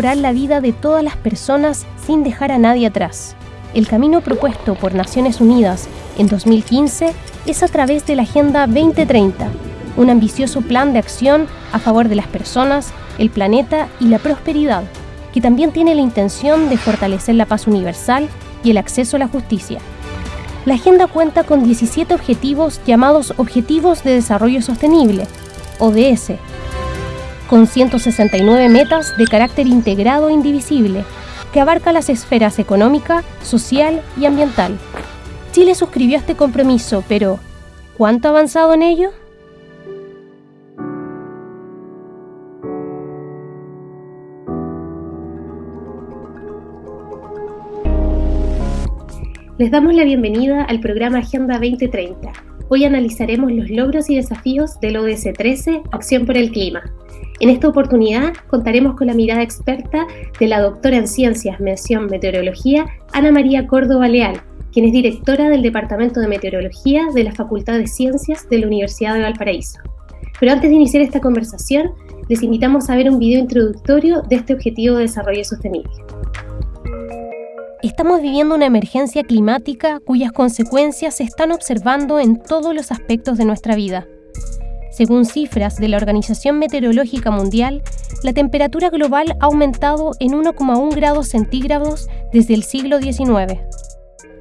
mejorar la vida de todas las personas sin dejar a nadie atrás. El camino propuesto por Naciones Unidas en 2015 es a través de la Agenda 2030, un ambicioso plan de acción a favor de las personas, el planeta y la prosperidad, que también tiene la intención de fortalecer la paz universal y el acceso a la justicia. La agenda cuenta con 17 objetivos llamados Objetivos de Desarrollo Sostenible, ODS, con 169 metas de carácter integrado e indivisible, que abarca las esferas económica, social y ambiental. Chile suscribió este compromiso, pero ¿cuánto ha avanzado en ello? Les damos la bienvenida al programa Agenda 2030. Hoy analizaremos los logros y desafíos del ODS 13, Acción por el Clima. En esta oportunidad contaremos con la mirada experta de la doctora en Ciencias, Mención Meteorología, Ana María Córdoba Leal, quien es directora del Departamento de Meteorología de la Facultad de Ciencias de la Universidad de Valparaíso. Pero antes de iniciar esta conversación, les invitamos a ver un video introductorio de este objetivo de desarrollo sostenible. Estamos viviendo una emergencia climática cuyas consecuencias se están observando en todos los aspectos de nuestra vida. Según cifras de la Organización Meteorológica Mundial, la temperatura global ha aumentado en 1,1 grados centígrados desde el siglo XIX.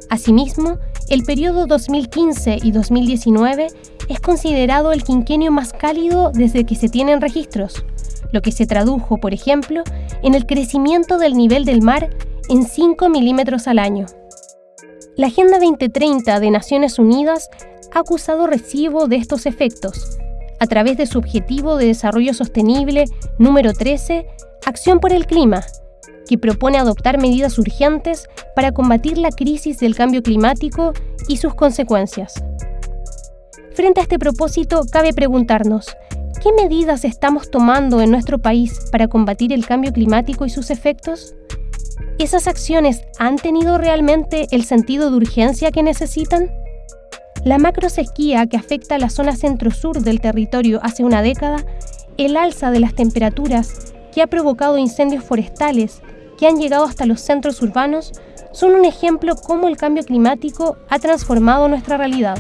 Asimismo, el periodo 2015 y 2019 es considerado el quinquenio más cálido desde que se tienen registros, lo que se tradujo, por ejemplo, en el crecimiento del nivel del mar en 5 milímetros al año. La Agenda 2030 de Naciones Unidas ha acusado recibo de estos efectos a través de su Objetivo de Desarrollo Sostenible número 13, Acción por el Clima, que propone adoptar medidas urgentes para combatir la crisis del cambio climático y sus consecuencias. Frente a este propósito, cabe preguntarnos, ¿qué medidas estamos tomando en nuestro país para combatir el cambio climático y sus efectos? ¿Esas acciones han tenido realmente el sentido de urgencia que necesitan? La macrosequía que afecta a la zona centro-sur del territorio hace una década, el alza de las temperaturas que ha provocado incendios forestales que han llegado hasta los centros urbanos, son un ejemplo cómo el cambio climático ha transformado nuestra realidad.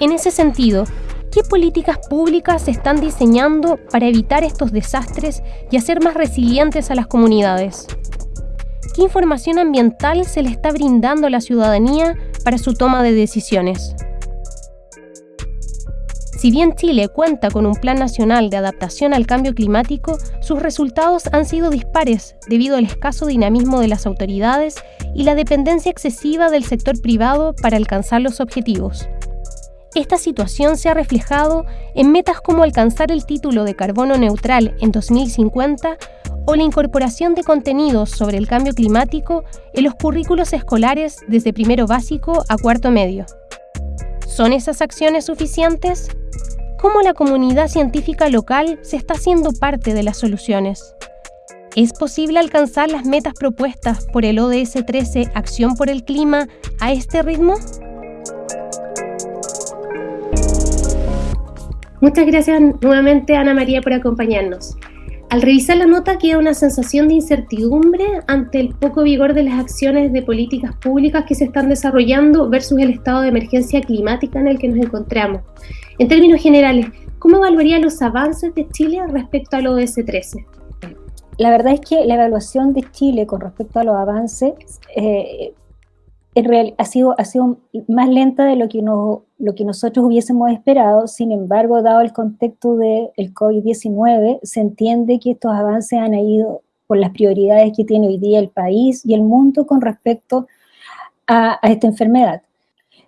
En ese sentido, ¿qué políticas públicas se están diseñando para evitar estos desastres y hacer más resilientes a las comunidades? ¿Qué información ambiental se le está brindando a la ciudadanía para su toma de decisiones? Si bien Chile cuenta con un Plan Nacional de Adaptación al Cambio Climático, sus resultados han sido dispares debido al escaso dinamismo de las autoridades y la dependencia excesiva del sector privado para alcanzar los objetivos. Esta situación se ha reflejado en metas como alcanzar el título de carbono neutral en 2050 o la incorporación de contenidos sobre el cambio climático en los currículos escolares desde primero básico a cuarto medio. ¿Son esas acciones suficientes? ¿Cómo la comunidad científica local se está haciendo parte de las soluciones? ¿Es posible alcanzar las metas propuestas por el ODS 13 Acción por el Clima a este ritmo? Muchas gracias nuevamente Ana María por acompañarnos. Al revisar la nota queda una sensación de incertidumbre ante el poco vigor de las acciones de políticas públicas que se están desarrollando versus el estado de emergencia climática en el que nos encontramos. En términos generales, ¿cómo evaluaría los avances de Chile respecto al ODS 13? La verdad es que la evaluación de Chile con respecto a los avances eh, en real, ha, sido, más lenta de lo que, lo que nosotros hubiésemos esperado, sin embargo, dado el contexto del COVID-19, se entiende que estos avances han ido por las prioridades que tiene hoy día el país y el mundo con respecto a, esta enfermedad.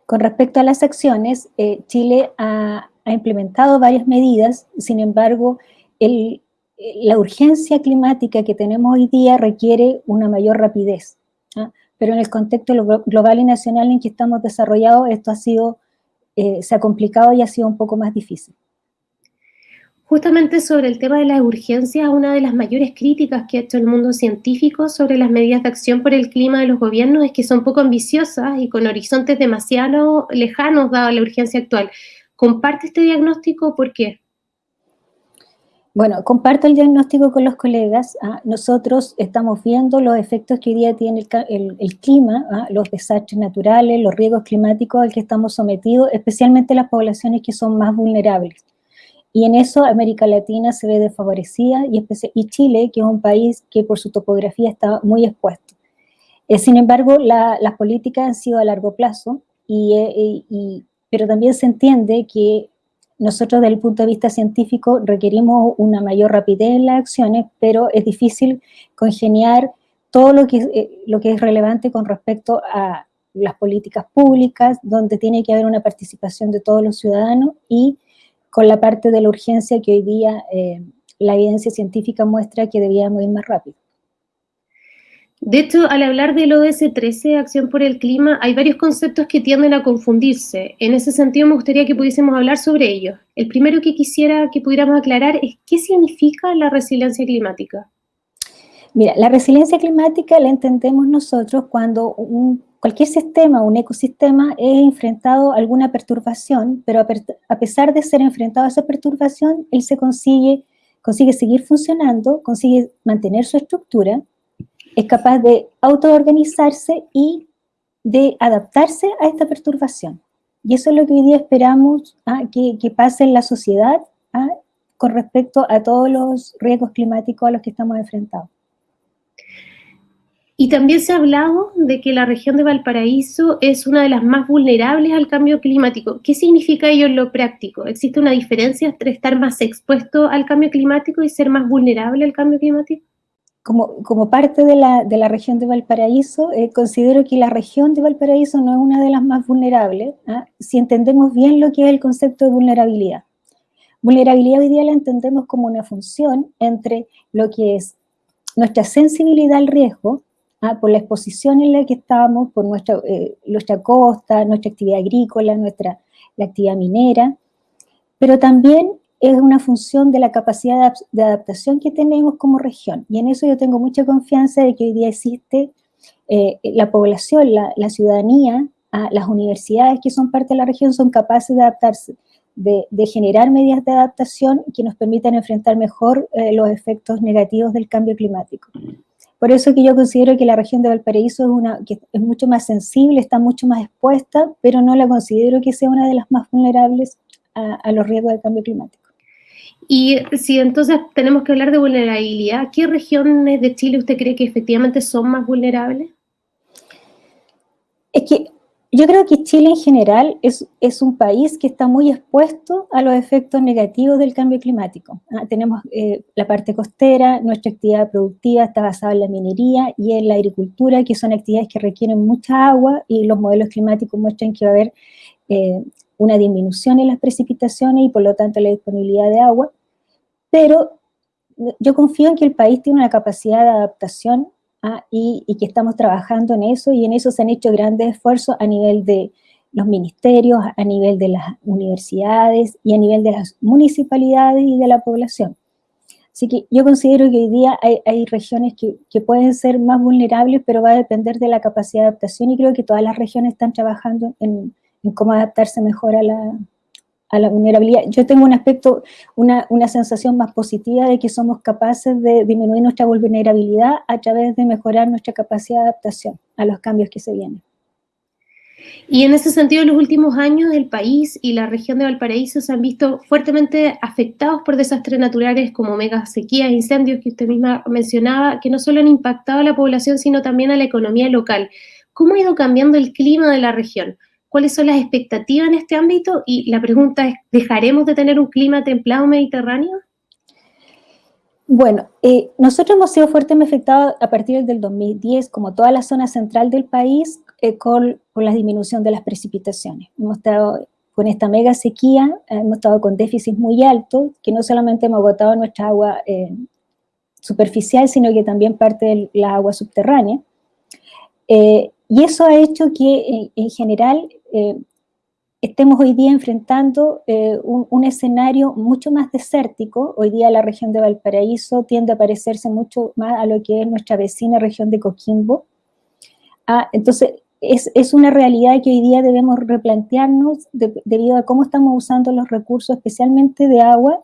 Con respecto a las acciones, eh, Chile ha, implementado varias medidas, sin embargo, el, la urgencia climática que tenemos hoy día requiere una mayor rapidez. ¿ah? Pero en el contexto global y nacional en que estamos desarrollados, esto ha sido, eh, se ha complicado y ha sido un poco más difícil. Justamente sobre el tema de las urgencias, una de las mayores críticas que ha hecho el mundo científico sobre las medidas de acción por el clima de los gobiernos es que son poco ambiciosas y con horizontes demasiado lejanos dada la urgencia actual. ¿Comparte este diagnóstico? ¿Por qué? Bueno, comparto el diagnóstico con los colegas. ¿ah? Nosotros estamos viendo los efectos que hoy día tiene el, clima, ¿ah? los desastres naturales, los riesgos climáticos al que estamos sometidos, especialmente las poblaciones que son más vulnerables. Y en eso América Latina se ve desfavorecida y, Chile, que es un país que por su topografía está muy expuesto. Eh, sin embargo, las políticas han sido a largo plazo, eh, y, pero también se entiende que nosotros desde el punto de vista científico requerimos una mayor rapidez en las acciones, pero es difícil congeniar todo lo que, eh, lo que es relevante con respecto a las políticas públicas, donde tiene que haber una participación de todos los ciudadanos y con la parte de la urgencia que hoy día eh, la evidencia científica muestra que debíamos ir más rápido. De hecho, al hablar del ODS 13, Acción por el Clima, hay varios conceptos que tienden a confundirse. En ese sentido, me gustaría que pudiésemos hablar sobre ellos. El primero que quisiera que pudiéramos aclarar es qué significa la resiliencia climática. Mira, la resiliencia climática la entendemos nosotros cuando cualquier sistema, un ecosistema, es enfrentado a alguna perturbación, pero a, pesar de ser enfrentado a esa perturbación, él se consigue, consigue seguir funcionando, consigue mantener su estructura, es capaz de autoorganizarse y de adaptarse a esta perturbación. Y eso es lo que hoy día esperamos ¿ah? que, pase en la sociedad ¿ah? con respecto a todos los riesgos climáticos a los que estamos enfrentados. Y también se ha hablado de que la región de Valparaíso es una de las más vulnerables al cambio climático. ¿Qué significa ello en lo práctico? ¿Existe una diferencia entre estar más expuesto al cambio climático y ser más vulnerable al cambio climático? Como, parte de la, región de Valparaíso, eh, considero que la región de Valparaíso no es una de las más vulnerables, ¿ah? si entendemos bien lo que es el concepto de vulnerabilidad. Vulnerabilidad hoy día la entendemos como una función entre lo que es nuestra sensibilidad al riesgo, ¿ah? por la exposición en la que estamos, por nuestra, eh, nuestra costa, nuestra actividad agrícola, nuestra la actividad minera, pero también es una función de la capacidad de adaptación que tenemos como región. Y en eso yo tengo mucha confianza de que hoy día existe eh, la población, la, ciudadanía, las universidades que son parte de la región son capaces de adaptarse, de, generar medidas de adaptación que nos permitan enfrentar mejor eh, los efectos negativos del cambio climático. Por eso que yo considero que la región de Valparaíso es, una, que es mucho más sensible, está mucho más expuesta, pero no la considero que sea una de las más vulnerables a los riesgos del cambio climático. Y si entonces tenemos que hablar de vulnerabilidad, ¿qué regiones de Chile usted cree que efectivamente son más vulnerables? Es que yo creo que Chile en general es, es un país que está muy expuesto a los efectos negativos del cambio climático. Ah, tenemos eh, la parte costera, nuestra actividad productiva está basada en la minería y en la agricultura, que son actividades que requieren mucha agua y los modelos climáticos muestran que va a haber eh, una disminución en las precipitaciones y por lo tanto la disponibilidad de agua pero yo confío en que el país tiene una capacidad de adaptación ¿ah? y, que estamos trabajando en eso, y en eso se han hecho grandes esfuerzos a nivel de los ministerios, a nivel de las universidades y a nivel de las municipalidades y de la población. Así que yo considero que hoy día hay, regiones que, pueden ser más vulnerables, pero va a depender de la capacidad de adaptación y creo que todas las regiones están trabajando en cómo adaptarse mejor a la, vulnerabilidad. Yo tengo un aspecto, una, sensación más positiva de que somos capaces de disminuir nuestra vulnerabilidad a través de mejorar nuestra capacidad de adaptación a los cambios que se vienen. Y en ese sentido, en los últimos años, el país y la región de Valparaíso se han visto fuertemente afectados por desastres naturales como mega sequías, incendios que usted misma mencionaba, que no solo han impactado a la población, sino también a la economía local. ¿Cómo ha ido cambiando el clima de la región? Cuáles son las expectativas en este ámbito y la pregunta es, ¿dejaremos de tener un clima templado mediterráneo? Bueno, eh, nosotros hemos sido fuertemente afectados a partir del 2010, como toda la zona central del país, eh, con, la disminución de las precipitaciones. Hemos estado con esta mega sequía, hemos estado con déficits muy altos, que no solamente hemos agotado nuestra agua eh, superficial, sino que también parte de la agua subterránea. y eso ha hecho que, en general, eh, estemos hoy día enfrentando eh, un, escenario mucho más desértico. Hoy día la región de Valparaíso tiende a parecerse mucho más a lo que es nuestra vecina región de Coquimbo. Ah, entonces, es, una realidad que hoy día debemos replantearnos debido a cómo estamos usando los recursos, especialmente de agua,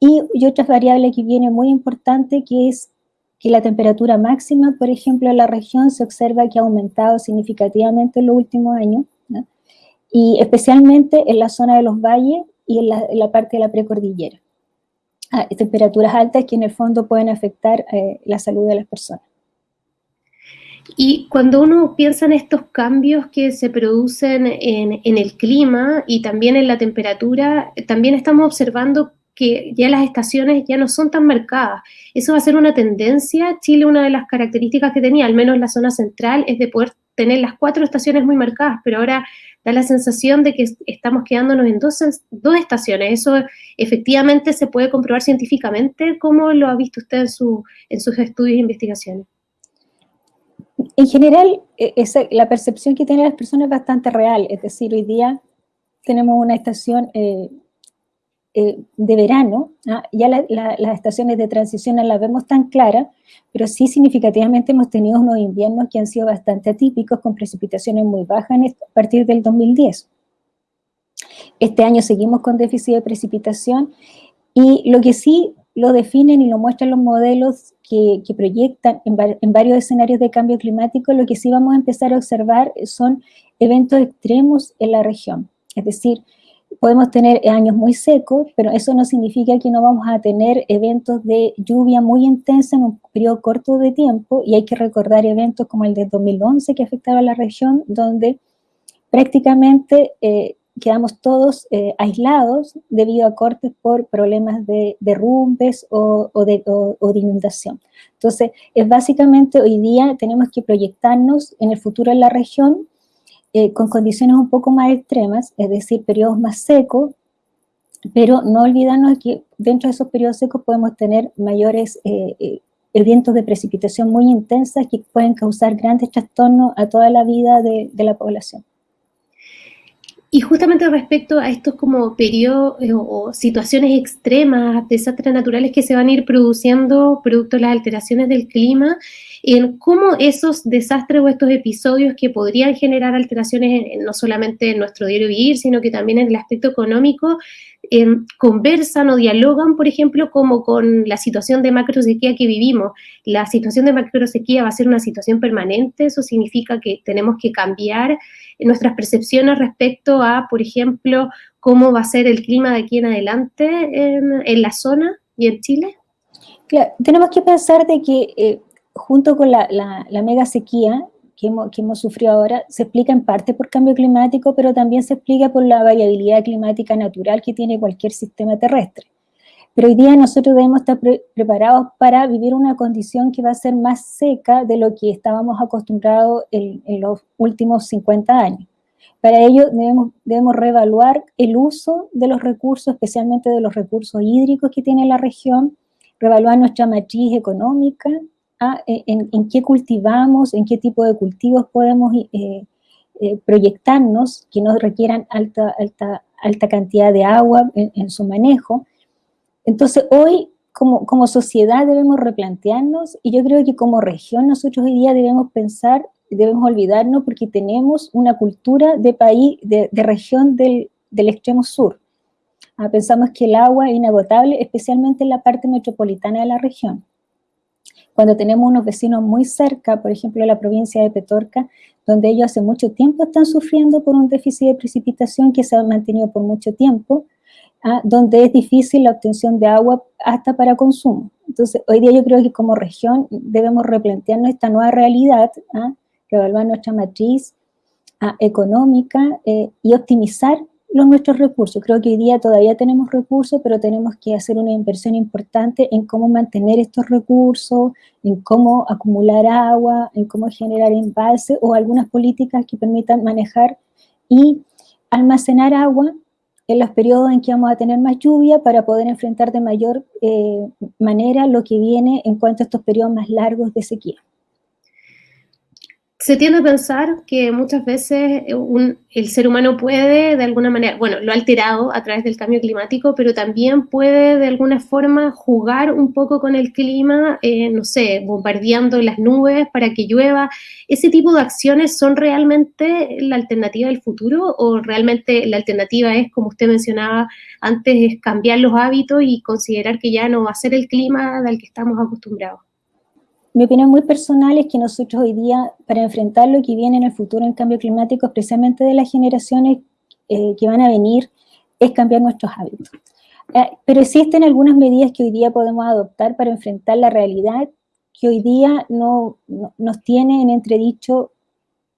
Y, y otra variable que viene muy importante que es que la temperatura máxima, por ejemplo, en la región se observa que ha aumentado significativamente en los últimos años, y especialmente en la zona de los valles y en la, parte de la precordillera. Ah, temperaturas altas que en el fondo pueden afectar eh, la salud de las personas. Y cuando uno piensa en estos cambios que se producen en, en, el clima y también en la temperatura, también estamos observando que ya las estaciones ya no son tan marcadas. Eso va a ser una tendencia. Chile, una de las características que tenía, al menos en la zona central, es de poder tener las cuatro estaciones muy marcadas, pero ahora da la sensación de que estamos quedándonos en dos, dos estaciones. Eso efectivamente se puede comprobar científicamente. ¿Cómo lo ha visto usted en, su, en sus estudios e investigaciones? En general, e, la percepción que tienen las personas es bastante real. Es decir, hoy día tenemos una estación eh, eh, de verano, ¿ah? ya las estaciones de transición no las vemos tan claras, pero sí significativamente hemos tenido unos inviernos que han sido bastante atípicos, con precipitaciones muy bajas a partir del 2010. Este año seguimos con déficit de precipitación y lo que sí lo definen y lo muestran los modelos que, proyectan en, en, varios escenarios de cambio climático, lo que sí vamos a empezar a observar son eventos extremos en la región. Es decir, podemos tener años muy secos, pero eso no significa que no vamos a tener eventos de lluvia muy intensa en un periodo corto de tiempo, y hay que recordar eventos como el de 2011 que afectaba a la región, donde prácticamente eh, quedamos todos eh, aislados debido a cortes por problemas de derrumbes o, de, o, de, inundación. Entonces, es básicamente hoy día tenemos que proyectarnos en el futuro en la región eh, con condiciones un poco más extremas, es decir, periodos más secos, pero no olvidarnos que dentro de esos periodos secos podemos tener mayores eh, eh, eventos de precipitación muy intensas que pueden causar grandes trastornos a toda la vida de, de la población. Y justamente respecto a estos como periodos o situaciones extremas, desastres naturales que se van a ir produciendo producto de las alteraciones del clima, en cómo esos desastres o estos episodios que podrían generar alteraciones no solamente en nuestro diario vivir, sino que también en el aspecto económico, em, conversan o dialogan, por ejemplo, como con la situación de macrosequía que vivimos. La situación de macrosequía va a ser una situación permanente, eso significa que tenemos que cambiar nuestras percepciones respecto a, por ejemplo, cómo va a ser el clima de aquí en adelante en, la zona y en Chile. Claro, tenemos que pensar de que eh, junto con la, mega sequía que hemos, sufrido ahora, se explica en parte por cambio climático, pero también se explica por la variabilidad climática natural que tiene cualquier sistema terrestre. Pero hoy día nosotros debemos estar preparados para vivir una condición que va a ser más seca de lo que estábamos acostumbrados en, los últimos 50 años. Para ello debemos, debemos reevaluar el uso de los recursos, especialmente de los recursos hídricos que tiene la región, reevaluar nuestra matriz económica, eh, en, qué cultivamos, en qué tipo de cultivos podemos eh, eh, proyectarnos que no requieran alta, alta, alta cantidad de agua en, su manejo. Entonces hoy como, como, sociedad debemos replantearnos y yo creo que como región nosotros hoy día debemos pensar, debemos olvidarnos porque tenemos una cultura de país, de, región del, del, extremo sur. Ah, pensamos que el agua es inagotable, especialmente en la parte metropolitana de la región cuando tenemos unos vecinos muy cerca, por ejemplo, la provincia de Petorca, donde ellos hace mucho tiempo están sufriendo por un déficit de precipitación que se ha mantenido por mucho tiempo, ¿ah? donde es difícil la obtención de agua hasta para consumo. Entonces, hoy día yo creo que como región debemos replantearnos esta nueva realidad, ¿ah? reevaluar nuestra matriz ¿ah? económica eh, y optimizar los nuestros recursos. Creo que hoy día todavía tenemos recursos, pero tenemos que hacer una inversión importante en cómo mantener estos recursos, en cómo acumular agua, en cómo generar embalse o algunas políticas que permitan manejar y almacenar agua en los periodos en que vamos a tener más lluvia para poder enfrentar de mayor eh, manera lo que viene en cuanto a estos periodos más largos de sequía se tiende a pensar que muchas veces el ser humano puede de alguna manera, bueno, lo ha alterado a través del cambio climático, pero también puede de alguna forma jugar un poco con el clima, eh, no sé, bombardeando las nubes para que llueva. ¿Ese tipo de acciones son realmente la alternativa del futuro o realmente la alternativa es, como usted mencionaba antes, es cambiar los hábitos y considerar que ya no va a ser el clima al que estamos acostumbrados? Mi opinión muy personal es que nosotros hoy día, para enfrentar lo que viene en el futuro en cambio climático, especialmente de las generaciones eh, que van a venir, es cambiar nuestros hábitos. Eh, pero existen algunas medidas que hoy día podemos adoptar para enfrentar la realidad que hoy día no, nos tiene en entredicho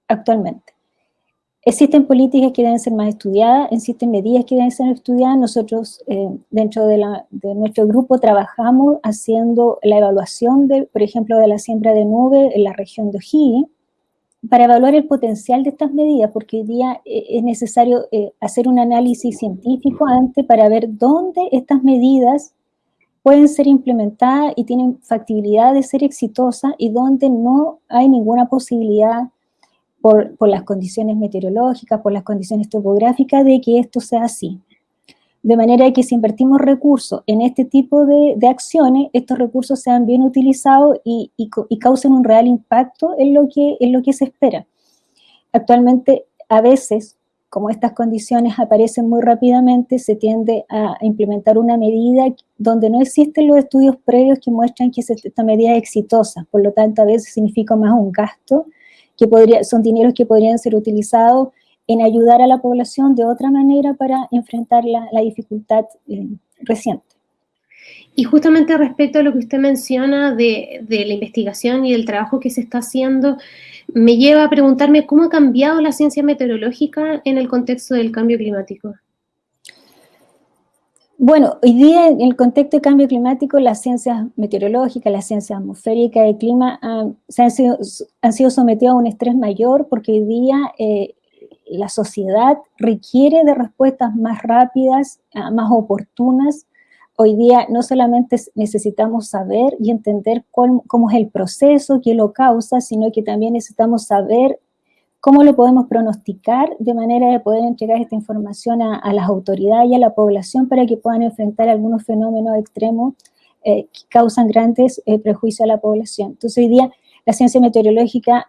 actualmente. Existen políticas que deben ser más estudiadas, existen medidas que deben ser estudiadas. Nosotros, eh, dentro de, nuestro grupo, trabajamos haciendo la evaluación, de, por ejemplo, de la siembra de nube en la región de O'Higgins, para evaluar el potencial de estas medidas, porque hoy día eh, es necesario eh, hacer un análisis científico antes para ver dónde estas medidas pueden ser implementadas y tienen factibilidad de ser exitosas y dónde no hay ninguna posibilidad por, las condiciones meteorológicas, por las condiciones topográficas, de que esto sea así. De manera que si invertimos recursos en este tipo de, acciones, estos recursos sean bien utilizados y, causen un real impacto en lo, que, en lo que se espera. Actualmente, a veces, como estas condiciones aparecen muy rápidamente, se tiende a implementar una medida donde no existen los estudios previos que muestran que esta medida es exitosa. Por lo tanto, a veces significa más un gasto que podría, son dineros que podrían ser utilizados en ayudar a la población de otra manera para enfrentar la, dificultad eh, reciente. Y justamente respecto a lo que usted menciona de, de, la investigación y del trabajo que se está haciendo, me lleva a preguntarme cómo ha cambiado la ciencia meteorológica en el contexto del cambio climático. Bueno, hoy día en el contexto de cambio climático, las ciencias meteorológicas, las ciencias atmosféricas y clima se han, sido, han sido sometidas a un estrés mayor porque hoy día eh, la sociedad requiere de respuestas más rápidas, ah, más oportunas. Hoy día no solamente necesitamos saber y entender cómo es el proceso que lo causa, sino que también necesitamos saber ¿Cómo lo podemos pronosticar de manera de poder entregar esta información a, las autoridades y a la población para que puedan enfrentar algunos fenómenos extremos eh, que causan grandes eh, prejuicios a la población? Entonces hoy día la ciencia meteorológica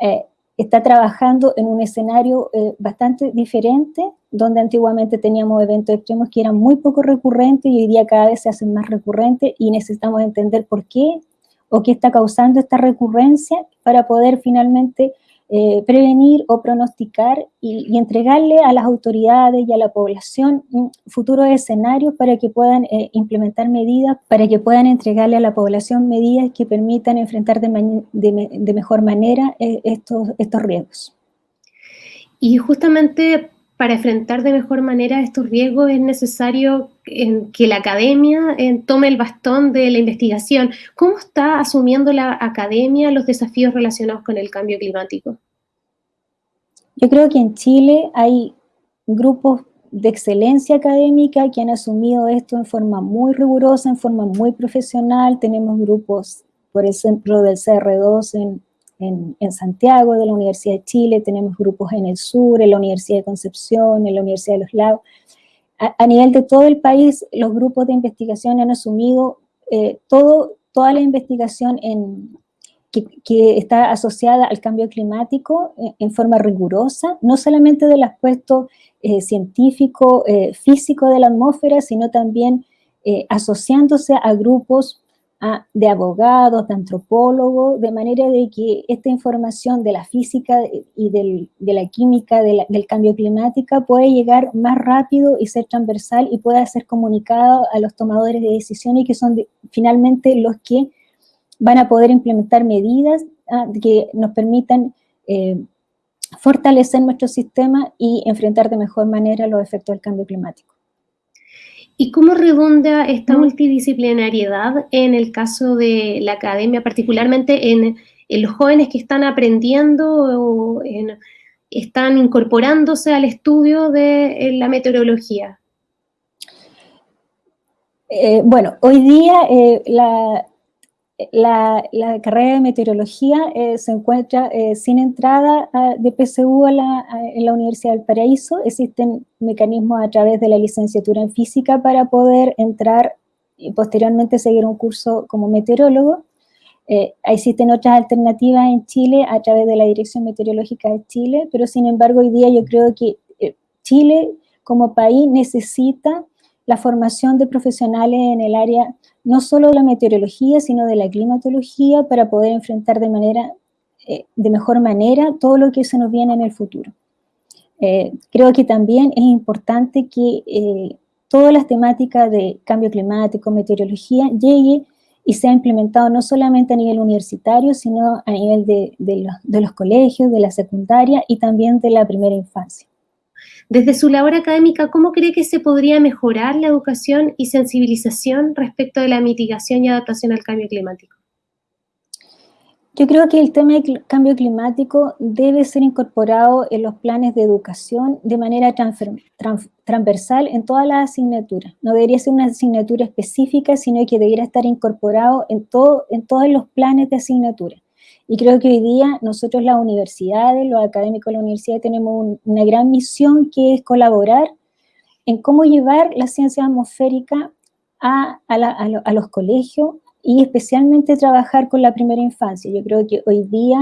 eh, está trabajando en un escenario bastante diferente, donde antiguamente teníamos eventos extremos que eran muy poco recurrentes y hoy día cada vez se hacen más recurrentes y necesitamos entender por qué o qué está causando esta recurrencia para poder finalmente eh, prevenir o pronosticar y, entregarle a las autoridades y a la población futuros escenarios para que puedan eh, implementar medidas, para que puedan entregarle a la población medidas que permitan enfrentar de, mejor manera eh, estos, estos riesgos. Y justamente para enfrentar de mejor manera estos riesgos es necesario que la academia tome el bastón de la investigación. ¿Cómo está asumiendo la academia los desafíos relacionados con el cambio climático? Yo creo que en Chile hay grupos de excelencia académica que han asumido esto en forma muy rigurosa, en forma muy profesional. Tenemos grupos, por ejemplo, del CR2 en, en, Santiago, de la Universidad de Chile, tenemos grupos en el sur, en la Universidad de Concepción, en la Universidad de los Lagos. A, nivel de todo el país, los grupos de investigación han asumido eh, toda la investigación que, está asociada al cambio climático eh, en, forma rigurosa, no solamente del aspecto eh, científico, físico de la atmósfera, sino también asociándose a grupos de abogados, de antropólogos, de manera de que esta información de la física y de la química del cambio climático puede llegar más rápido y ser transversal y pueda ser comunicado a los tomadores de decisiones que son finalmente los que van a poder implementar medidas ah, que nos permitan eh, fortalecer nuestro sistema y enfrentar de mejor manera los efectos del cambio climático. ¿Y cómo redunda esta multidisciplinariedad en el caso de la academia, particularmente en, los jóvenes que están aprendiendo o están incorporándose al estudio de la meteorología? Eh, bueno, hoy día eh, la, carrera de meteorología eh, se encuentra eh, sin entrada de PSU en la Universidad del Paraíso. Existen mecanismos a través de la licenciatura en física para poder entrar y posteriormente seguir un curso como meteorólogo. Eh, existen otras alternativas en Chile a través de la Dirección Meteorológica de Chile, pero sin embargo hoy día yo creo que Chile como país necesita la formación de profesionales en el área no solo de la meteorología, sino de la climatología para poder enfrentar de, manera, eh, de mejor manera todo lo que se nos viene en el futuro. Eh, creo que también es importante que eh, todas las temáticas de cambio climático, meteorología, llegue y sea implementado no solamente a nivel universitario, sino a nivel de, de los colegios, de la secundaria y también de la primera infancia. Desde su labor académica, ¿cómo cree que se podría mejorar la educación y sensibilización respecto de la mitigación y adaptación al cambio climático? Yo creo que el tema del cambio climático debe ser incorporado en los planes de educación de manera transversal en todas las asignaturas. No debería ser una asignatura específica, sino que debería estar incorporado en, todo, en todos los planes de asignatura. Y creo que hoy día nosotros las universidades, los académicos de la universidad tenemos una gran misión que es colaborar en cómo llevar la ciencia atmosférica a, a, los colegios y especialmente trabajar con la primera infancia. Yo creo que hoy día,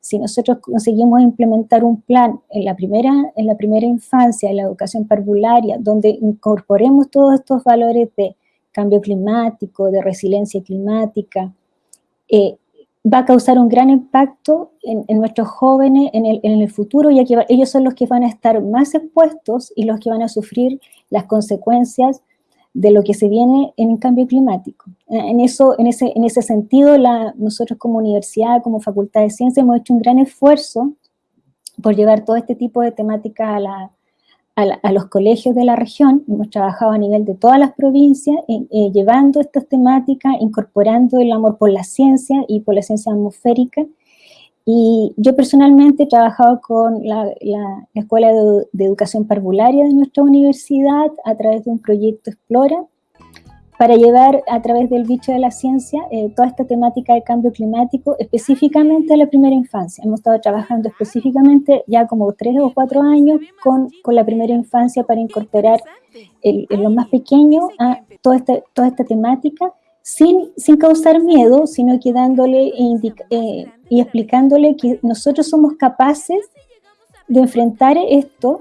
si nosotros conseguimos implementar un plan en la primera, en la primera infancia, en la educación parvularia, donde incorporemos todos estos valores de cambio climático, de resiliencia climática, eh, va a causar un gran impacto en, nuestros jóvenes en el, futuro, ya que ellos son los que van a estar más expuestos y los que van a sufrir las consecuencias de lo que se viene en el cambio climático. En, eso, en, ese, en ese sentido, nosotros como universidad, como Facultad de Ciencias, hemos hecho un gran esfuerzo por llevar todo este tipo de temática a la, a, los colegios de la región, hemos trabajado a nivel de todas las provincias, eh, llevando estas temáticas, incorporando el amor por la ciencia y por la ciencia atmosférica. Y yo personalmente he trabajado con la, Escuela de, de, Educación Parvularia de nuestra universidad a través de un proyecto Explora, para llevar a través del bicho de la ciencia eh, toda esta temática de cambio climático específicamente a la primera infancia. Hemos estado trabajando específicamente ya como tres o cuatro años con, la primera infancia para incorporar en lo más pequeño a toda esta, temática sin, causar miedo, sino que dándole eh, y explicándole que nosotros somos capaces de enfrentar esto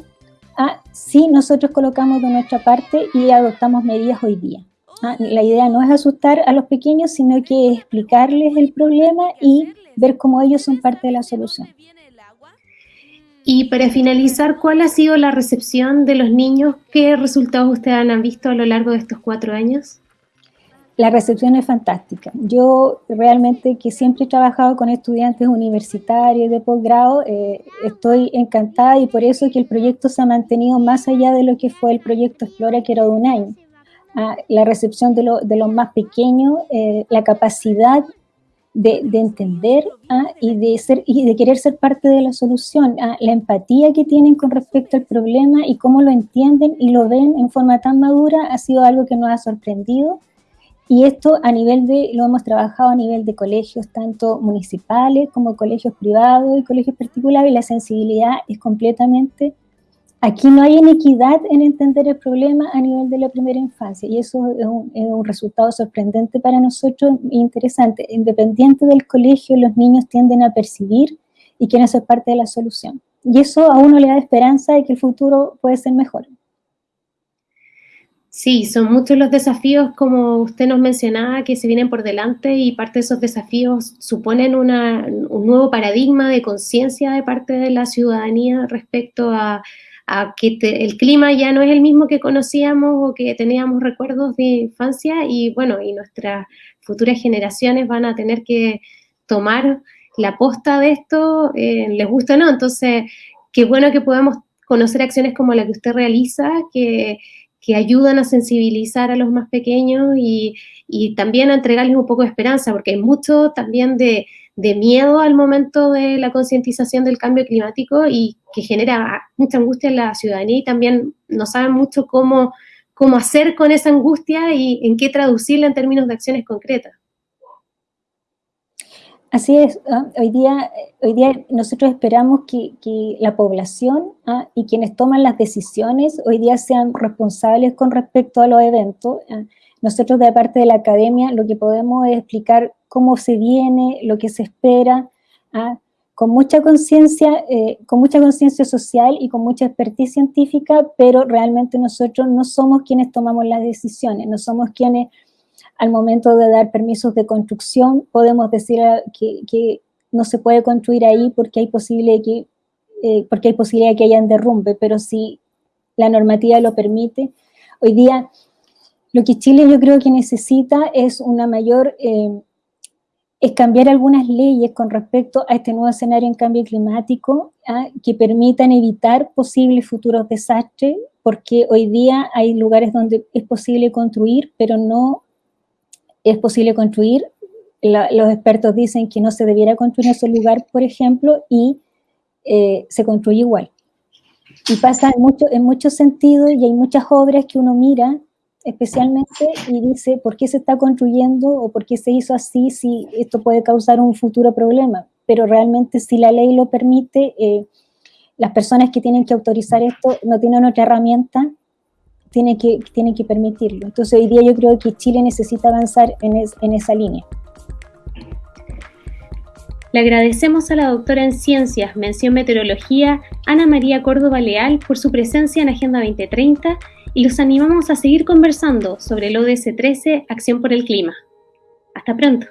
a, si nosotros colocamos de nuestra parte y adoptamos medidas hoy día. Ah, la idea no es asustar a los pequeños, sino que explicarles el problema y ver cómo ellos son parte de la solución. Y para finalizar, ¿cuál ha sido la recepción de los niños? ¿Qué resultados ustedes han visto a lo largo de estos cuatro años? La recepción es fantástica. Yo realmente que siempre he trabajado con estudiantes universitarios de posgrado, eh, estoy encantada y por eso que el proyecto se ha mantenido más allá de lo que fue el proyecto Explora, que era de un año la recepción de, los más pequeños, eh, la capacidad de, entender y, de ser, y de querer ser parte de la solución, la empatía que tienen con respecto al problema y cómo lo entienden y lo ven en forma tan madura ha sido algo que nos ha sorprendido. Y esto a nivel de, lo hemos trabajado a nivel de colegios, tanto municipales como colegios privados y colegios particulares, y la sensibilidad es completamente Aquí no hay inequidad en entender el problema a nivel de la primera infancia y eso es un, resultado sorprendente para nosotros e interesante. Independiente del colegio, los niños tienden a percibir y quieren ser parte de la solución. Y eso a uno le da esperanza de que el futuro puede ser mejor. Sí, son muchos los desafíos, como usted nos mencionaba, que se vienen por delante y parte de esos desafíos suponen un nuevo paradigma de conciencia de parte de la ciudadanía respecto a a que el clima ya no es el mismo que conocíamos o que teníamos recuerdos de infancia y bueno, y nuestras futuras generaciones van a tener que tomar la posta de esto, eh, les gusta o no, entonces qué bueno que podamos conocer acciones como la que usted realiza, que, que ayudan a sensibilizar a los más pequeños y, y también a entregarles un poco de esperanza, porque hay mucho también de, de miedo al momento de la concientización del cambio climático y que genera mucha angustia en la ciudadanía y también no saben mucho cómo, cómo hacer con esa angustia y en qué traducirla en términos de acciones concretas. Así es, ¿ah? hoy, día, hoy día nosotros esperamos que, la población ¿ah? y quienes toman las decisiones hoy día sean responsables con respecto a los eventos. ¿ah? Nosotros de parte de la academia lo que podemos es explicar cómo se viene, lo que se espera, con mucha conciencia, eh, con mucha conciencia social y con mucha expertise científica, pero realmente nosotros no somos quienes tomamos las decisiones, no somos quienes al momento de dar permisos de construcción podemos decir que, no se puede construir ahí porque hay posible que eh, porque hay posibilidad que haya derrumbe, pero si la normativa lo permite, hoy día lo que Chile yo creo que necesita es una mayor eh, es cambiar algunas leyes con respecto a este nuevo escenario en cambio climático ¿ah? que permitan evitar posibles futuros desastres, porque hoy día hay lugares donde es posible construir, pero no es posible construir. los expertos dicen que no se debiera construir en ese lugar, por ejemplo, y eh, se construye igual. Y pasa en, mucho, en muchos sentidos y hay muchas obras que uno mira especialmente y dice por qué se está construyendo o por qué se hizo así si esto puede causar un futuro problema. Pero realmente si la ley lo permite, eh, las personas que tienen que autorizar esto no tienen otra herramienta, tienen que, tienen que permitirlo. Entonces hoy día yo creo que Chile necesita avanzar en, en esa línea. Le agradecemos a la doctora en Ciencias, Mención Meteorología, Ana María Córdoba Leal, por su presencia en Agenda 2030 y los animamos a seguir conversando sobre el ODS 13, Acción por el Clima. Hasta pronto.